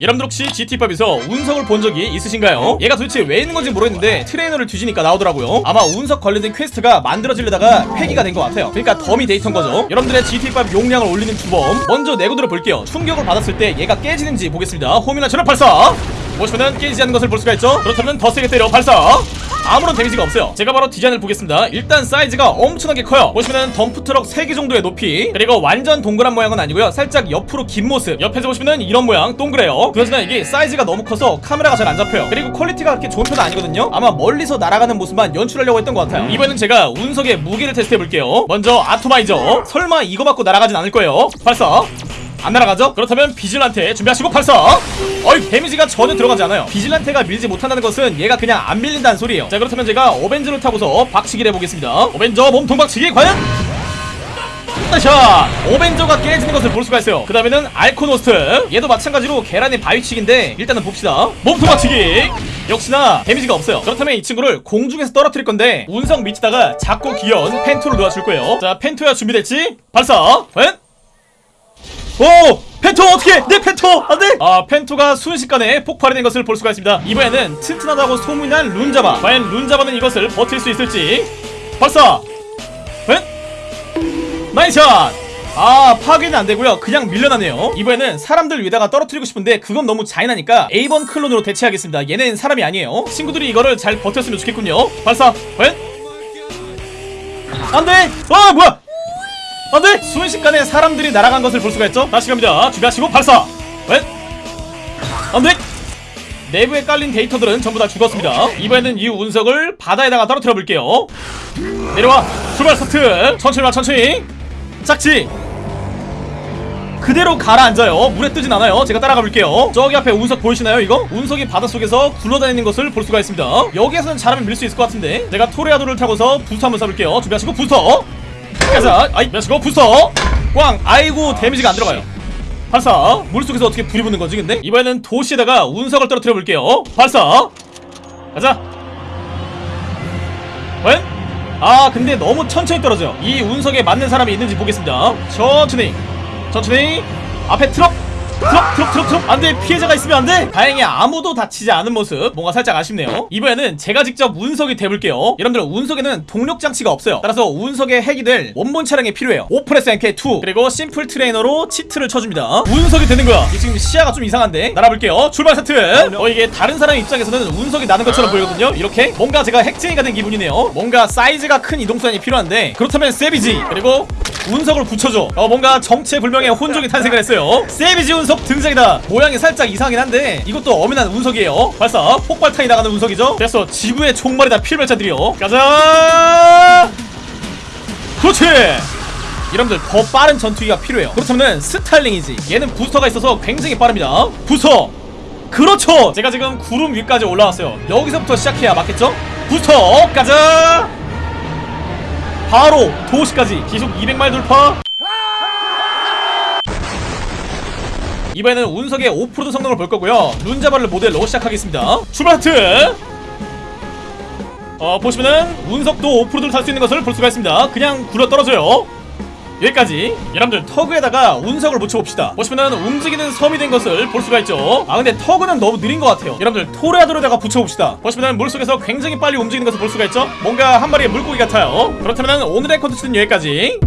여러분들 혹시 GTA5에서 운석을 본 적이 있으신가요? 얘가 도대체 왜 있는 건지 모르겠는데 트레이너를 뒤지니까 나오더라고요. 아마 운석 관련된 퀘스트가 만들어지려다가 폐기가 된 것 같아요. 그러니까 더미 데이터인 거죠. 여러분들의 GTA5 용량을 올리는 주범 먼저 내구도를 볼게요. 충격을 받았을 때 얘가 깨지는지 보겠습니다. homing launcher 발사 보시면은 깨지지 않는 것을 볼 수가 있죠? 그렇다면 더 세게 때려. 발사! 아무런 데미지가 없어요. 제가 바로 디자인을 보겠습니다. 일단 사이즈가 엄청나게 커요. 보시면은 덤프트럭 3개 정도의 높이 그리고 완전 동그란 모양은 아니고요. 살짝 옆으로 긴 모습. 옆에서 보시면은 이런 모양 동그래요. 그렇지만 이게 사이즈가 너무 커서 카메라가 잘 안 잡혀요. 그리고 퀄리티가 그렇게 좋은 편은 아니거든요. 아마 멀리서 날아가는 모습만 연출하려고 했던 것 같아요. 이번에는 제가 운석의 무게를 테스트해볼게요. 먼저 atomizer. 설마 이거 맞고 날아가진 않을 거예요. 발사 안 날아가죠? 그렇다면 비질란테 준비하시고 발사! 어이 데미지가 전혀 들어가지 않아요 비질란테가 밀지 못한다는 것은 얘가 그냥 안 밀린다는 소리예요 자 그렇다면 제가 어벤져를 타고서 박치기를 해보겠습니다 어벤져 몸통 박치기 과연? 샷! 오벤져가 깨지는 것을 볼 수가 있어요 그 다음에는 알코노스트 얘도 마찬가지로 계란의 바위치기인데 일단은 봅시다 몸통 박치기 역시나 데미지가 없어요 그렇다면 이 친구를 공중에서 떨어뜨릴 건데 운석 밑에다가 작고 귀여운 펜토를 놓아줄 거예요 자 펜토야 준비됐지? 발사! 과연? 오! 펜토 어떻게? 내 펜토! 안돼! 아 펜토가 순식간에 폭발이 된 것을 볼 수가 있습니다 이번에는 튼튼하다고 소문난 룬자바 과연 룬자바는 이것을 버틸 수 있을지 발사! 과연? 나이샷! 아 파괴는 안되고요 그냥 밀려나네요 이번에는 사람들 위에다가 떨어뜨리고 싶은데 그건 너무 잔인하니까 A번 클론으로 대체하겠습니다 얘는 사람이 아니에요 친구들이 이거를 잘 버텼으면 좋겠군요 발사! 과연? 안돼! 아 뭐야! 안돼! 순식간에 사람들이 날아간 것을 볼 수가 있죠. 다시 갑니다. 준비하시고 발사! 웬? 안돼! 내부에 깔린 데이터들은 전부 다 죽었습니다. 이번에는 이 운석을 바다에다가 떨어뜨려 볼게요. 내려와. 출발 스타트. 천천히 와 천천히. 착지. 그대로 가라앉아요. 물에 뜨진 않아요. 제가 따라가 볼게요. 저기 앞에 운석 보이시나요 이거? 운석이 바닷속에서 굴러다니는 것을 볼 수가 있습니다. 여기에서는 잘하면 밀 수 있을 것 같은데. 제가 Toreador를 타고서 부스터 한번 쏴볼게요. 준비하시고 부스터 가자 아이 몇시고 부스터. 꽝 아이고 데미지가 안 들어가요. 발사. 물속에서 어떻게 불이 붙는 거지 근데? 이번에는 도시에다가 운석을 떨어뜨려 볼게요. 발사. 가자. 웬? 아 근데 너무 천천히 떨어져. 이 운석에 맞는 사람이 있는지 보겠습니다. 천천히. 천천히. 앞에 트럭 트럭 트럭 트럭 트럭 안돼 피해자가 있으면 안돼. 다행히 아무도 다치지 않은 모습. 뭔가 살짝 아쉽네요. 이번에는 제가 직접 운석이 돼볼게요. 여러분들 운석에는 동력 장치가 없어요. 따라서 운석의 핵이 될 원본 차량이 필요해요. Oppressor MK2 그리고 심플 트레이너로 치트를 쳐줍니다. 운석이 되는 거야. 이 지금 시야가 좀 이상한데? 날아볼게요. 출발 세트. 어 이게 다른 사람 입장에서는 운석이 나는 것처럼 보이거든요. 이렇게 뭔가 제가 핵쟁이가 된 기분이네요. 뭔가 사이즈가 큰 이동수단이 필요한데 그렇다면 세비지. 그리고 운석을 붙여줘. 어 뭔가 정체불명의 혼종이 탄생을 했어요. 세비지 운석 등장이다. 모양이 살짝 이상하긴 한데 이것도 엄연한 운석이에요. 발사. 폭발탄이 나가는 운석이죠. 그래서 지구의 총말이다 필멸자들이요. 가자! 그렇지! 여러분들 더 빠른 전투기가 필요해요. 그렇다면 Starling이지. 얘는 부스터가 있어서 굉장히 빠릅니다. 부스터! 그렇죠! 제가 지금 구름 위까지 올라왔어요. 여기서부터 시작해야 맞겠죠? 부스터! 가자 바로 도시까지 시속 200마일 돌파. 이번에는 운석의 오프로드 성능을 볼 거고요. 룬자발을 모델로 시작하겠습니다. 출발 하트! 어 보시면은 운석도 오프로드를 탈 수 있는 것을 볼 수가 있습니다. 그냥 굴러 떨어져요 여기까지. 여러분들 터그에다가 운석을 붙여봅시다. 보시면은 움직이는 섬이 된 것을 볼 수가 있죠? 아 근데 터그는 너무 느린 것 같아요. 여러분들 토레아도로다가 붙여봅시다. 보시면은 물속에서 굉장히 빨리 움직이는 것을 볼 수가 있죠? 뭔가 한 마리의 물고기 같아요. 그렇다면 오늘의 컨텐츠는 여기까지